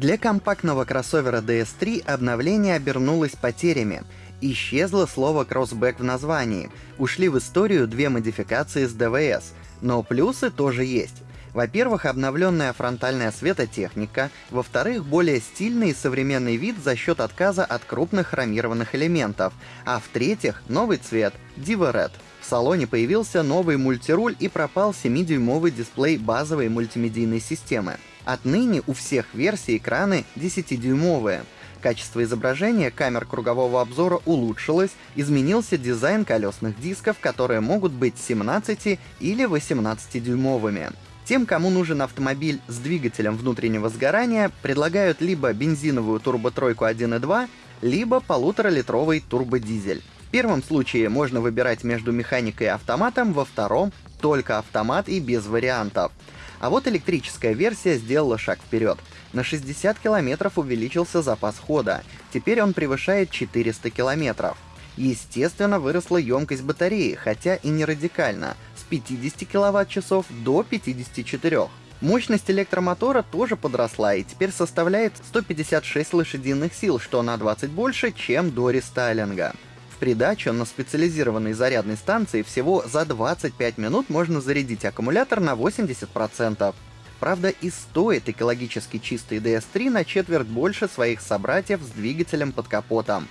Для компактного кроссовера DS3 обновление обернулось потерями. Исчезло слово «кроссбэк» в названии. Ушли в историю две модификации с DVS. Но плюсы тоже есть. Во-первых, обновленная фронтальная светотехника, во-вторых, более стильный и современный вид за счет отказа от крупных хромированных элементов, а в-третьих, новый цвет — Diva Red. В салоне появился новый мультируль и пропал 7-дюймовый дисплей базовой мультимедийной системы. Отныне у всех версий экраны 10-дюймовые. Качество изображения камер кругового обзора улучшилось, изменился дизайн колесных дисков, которые могут быть 17 или 18-дюймовыми. Тем, кому нужен автомобиль с двигателем внутреннего сгорания, предлагают либо бензиновую турботройку 1.2, либо полуторалитровый турбодизель. В первом случае можно выбирать между механикой и автоматом, во втором — только автомат и без вариантов. А вот электрическая версия сделала шаг вперед. На 60 километров увеличился запас хода, теперь он превышает 400 километров. Естественно, выросла емкость батареи, хотя и не радикально, с 50 киловатт-часов до 54. Мощность электромотора тоже подросла и теперь составляет 156 лошадиных сил, что на 20 больше, чем до рестайлинга придачу на специализированной зарядной станции всего за 25 минут можно зарядить аккумулятор на 80%. Правда, и стоит экологически чистый DS3 на четверть больше своих собратьев с двигателем под капотом.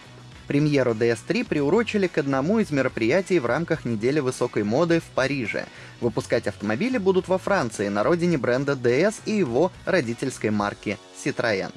Премьеру DS3 приурочили к одному из мероприятий в рамках недели высокой моды в Париже. Выпускать автомобили будут во Франции, на родине бренда DS и его родительской марки Citroën.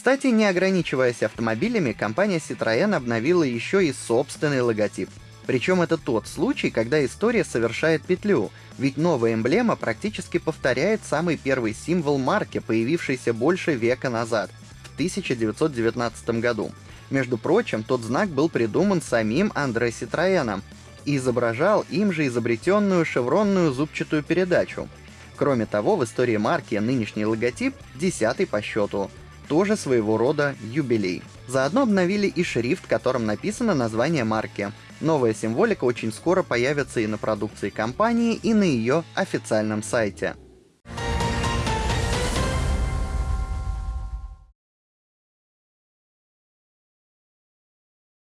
Кстати, не ограничиваясь автомобилями, компания Citroën обновила еще и собственный логотип. Причем это тот случай, когда история совершает петлю, ведь новая эмблема практически повторяет самый первый символ марки, появившийся больше века назад, в 1919 году. Между прочим, тот знак был придуман самим Андре Ситроеном и изображал им же изобретенную шевронную зубчатую передачу. Кроме того, в истории марки нынешний логотип десятый по счету — тоже своего рода юбилей. Заодно обновили и шрифт, которым написано название марки. Новая символика очень скоро появится и на продукции компании, и на ее официальном сайте.